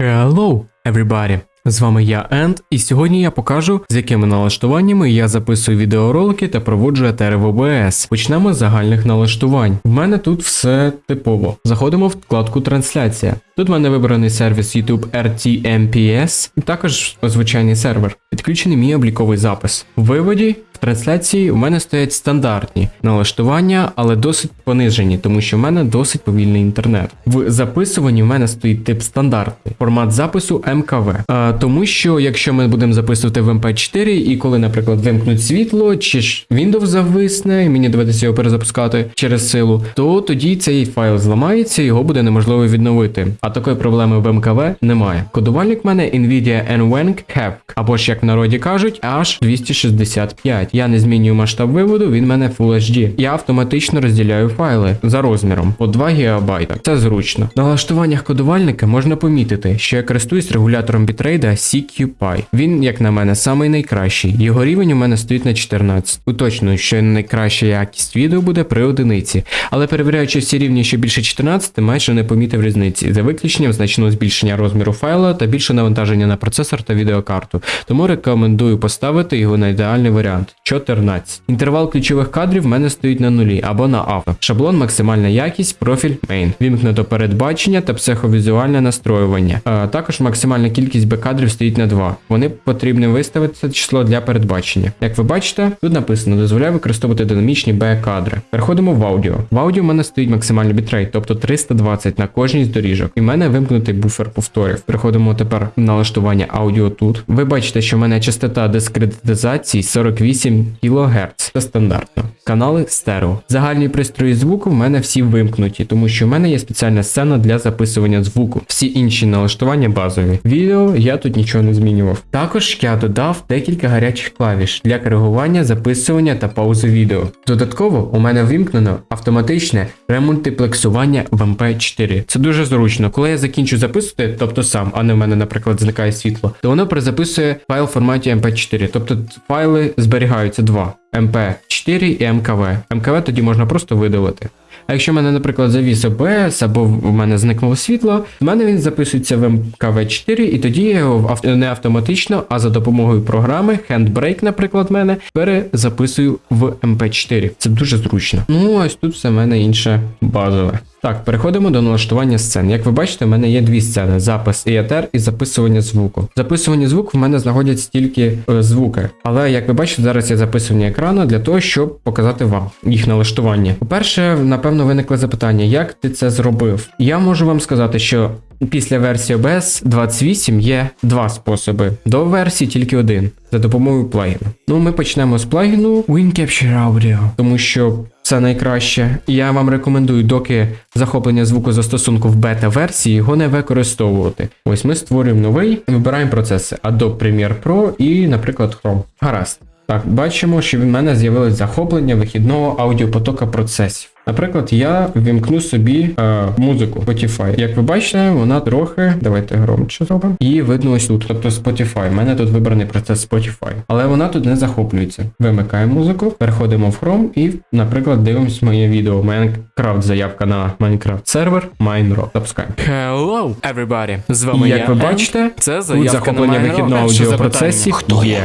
Hello, everybody! З вами я Енд, і сьогодні я покажу, з якими налаштуваннями я записую відеоролики та проводжу етери в OBS. Почнемо з загальних налаштувань. В мене тут все типово. Заходимо в вкладку Трансляція. Тут в мене вибраний сервіс YouTube RTMPS, і також звичайний сервер. Підключений мій обліковий запис. В виводі в трансляції у мене стоять стандартні налаштування, але досить понижені, тому що в мене досить повільний інтернет. В записуванні в мене стоїть тип стандартний, формат запису МКВ. Тому що якщо ми будемо записувати в MP4, і коли, наприклад, вимкнуть світло, чи ж Windows зависне, і мені доведеться його перезапускати через силу, то тоді цей файл зламається, його буде неможливо відновити. А такої проблеми в МКВ немає. Кодувальник в мене Nvidia NVENC HEVC, або ж як в народі кажуть, аж 265. Я не змінюю масштаб виводу, він в мене Full HD. Я автоматично розділяю файли за розміром по 2 ГБ. Це зручно. На налаштуваннях кодувальника можна помітити, що я користуюсь регулятором бітрейда CQPy. Він, як на мене, самий найкращий. Його рівень у мене стоїть на 14. Уточную, що найкраща якість відео буде при одиниці, але перевіряючи всі рівні, що більше 14, майже не помітив різниці, за виключенням значного збільшення розміру файла та більше навантаження на процесор та відеокарту. Тому рекомендую поставити його на ідеальний варіант 14. Інтервал ключових кадрів в мене стоїть на нулі або на авто. Шаблон, максимальна якість, профіль main. Ввімкнуто передбачення та психовізуальне настроювання. А, також максимальна кількість B-кадрів стоїть на 2. Воно потрібно виставити це число для передбачення. Як ви бачите, тут написано дозволяє використовувати динамічні B-кадри. Переходимо в аудіо. В аудіо в мене стоїть максимальний бітрейт, тобто 320 на кожній з доріжок. І в мене вимкнутий буфер повторів. Переходимо тепер в налаштування аудіо тут. Ви бачите, що в мене частота дискретизації 48 кГц. Це стандартно. Канали стерео. Загальні пристрої звуку в мене всі вимкнуті, тому що в мене є спеціальна сцена для записування звуку. Всі інші налаштування базові. Відео я тут нічого не змінював. Також я додав декілька гарячих клавіш для коригування, записування та паузи відео. Додатково у мене вимкнено автоматичне ремультиплексування в MP4. Це дуже зручно. Коли я закінчу записувати, тобто сам, а не в мене, наприклад, зникає світло, то воно перезаписує файл в форматі MP4. Тобто файли зберігаються два. MP4 і МКВ. МКВ тоді можна просто видалити. А якщо в мене, наприклад, завіс OBS або в мене зникнуло світло, в мене він записується в МКВ4, і тоді я його не автоматично, а за допомогою програми Handbrake, наприклад, в мене перезаписую в MP4. Це дуже зручно. Ну, ось тут все в мене інше базове. Так, переходимо до налаштування сцен. Як ви бачите, в мене є дві сцени: запис і етер і записування звуку. Записування звуку в мене знаходять тільки е, звуки. Але як ви бачите, зараз є записування екрану для того, щоб показати вам їх налаштування. По-перше, напевно, виникло запитання, як ти це зробив? Я можу вам сказати, що після версії OBS 28 є два способи. До версії тільки один за допомогою плагіну. Ну, ми почнемо з плагіну WinCapture Audio, тому що це найкраще. Я вам рекомендую, доки захоплення звуку застосунку в бета-версії, його не використовувати. Ось ми створюємо новий, вибираємо процеси Adobe Premiere Pro і, наприклад, Chrome. Гаразд. Так, бачимо, що в мене з'явилось захоплення вихідного аудіопотока процесів. Наприклад, я вімкну собі е, музику Spotify. Як ви бачите, вона трохи, давайте громче зробимо. Її видно ось тут, тобто Spotify. У мене тут вибраний процес Spotify. Але вона тут не захоплюється. Вимикаємо музику, переходимо в Chrome і, наприклад, дивимось моє відео. Minecraft заявка на Minecraft сервер Minecraft. Запускаємо. Hello, everybody! З І вами як я, ви бачите, це тут захоплення на вихідного аудіопроцесів запитання. є.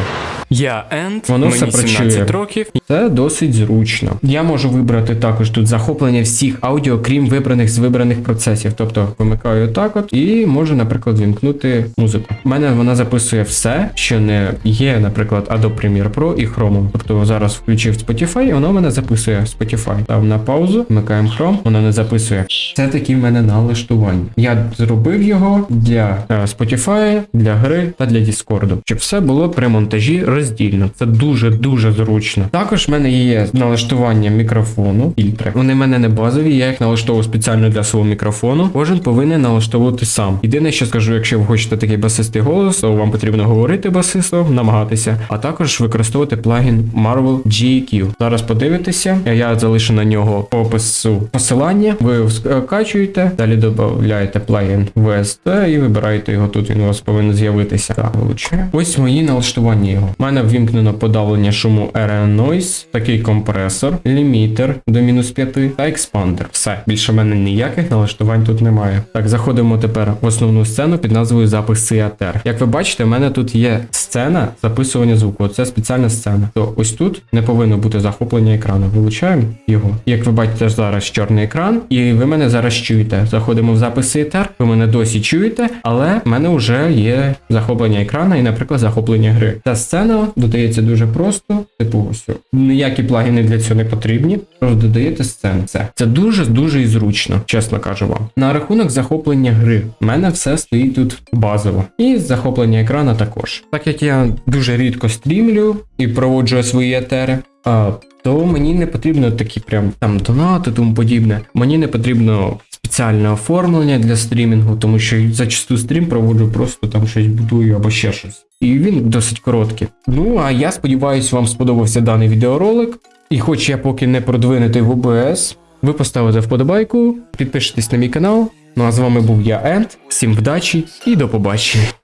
Я Енд, Воно мені все працює. 17 років. Це досить зручно. Я можу вибрати також тут захоплення всіх аудіо, крім вибраних з вибраних процесів. Тобто вимикаю так от і можу, наприклад, вімкнути музику. У мене вона записує все, що не є, наприклад, Adobe Premiere Pro і Chrome. Тобто зараз включив Spotify, і воно в мене записує Spotify. Став на паузу, вмикаємо Chrome, воно не записує. Це такі в мене налаштування. Я зробив його для е, Spotify, для гри та для Discord, щоб все було при монтажі роздільно. Це дуже дуже зручно. Також в мене є налаштування мікрофону, фільтри. Вони в мене не базові, я їх налаштовував спеціально для свого мікрофону. Кожен повинен налаштовувати сам. Єдине, що скажу, якщо ви хочете такий басистий голос, то вам потрібно говорити басистом, намагатися, а також використовувати плагін Marvel GQ. Зараз подивитеся, я залишу на нього опису посилання. Ви скачуєте, далі додаєте плагін VST і вибираєте його тут. Він у вас повинен з'явитися. Так, вилучаю. Ось мої налаштування його. Мене ввімкнено подавлення шуму RN Noise, такий компресор, лімітер до мінус 5 та експандер. Все, більше в мене ніяких налаштувань тут немає. Так, заходимо тепер в основну сцену під назвою запис CATR. Як ви бачите, в мене тут є сцена записування звуку. Це спеціальна сцена. То ось тут не повинно бути захоплення екрану. Вилучаємо його. Як ви бачите, зараз чорний екран, і ви мене зараз чуєте. Заходимо в запис CATR, ви мене досі чуєте, але в мене вже є захоплення екрана і, наприклад, захоплення гри. Ця сцена додається дуже просто, типу ось. Ніякі плагіни для цього не потрібні. Просто додаєте сцену. Це, це дуже дуже і зручно, чесно кажу вам. На рахунок захоплення гри, в мене все стоїть тут базово. І захоплення екрана також. Так як я дуже рідко стрімлю і проводжу свої етери. А, то мені не потрібно такі прям там донати, тому подібне. Мені не потрібно спеціальне оформлення для стрімінгу, тому що зачасту стрім проводжу просто там щось будую або ще щось. І він досить короткий. Ну а я сподіваюся, вам сподобався даний відеоролик. І хоч я поки не продвинутий в ОБС, ви поставите вподобайку, підпишитесь на мій канал. Ну а з вами був я Енд. Всім вдачі і до побачення.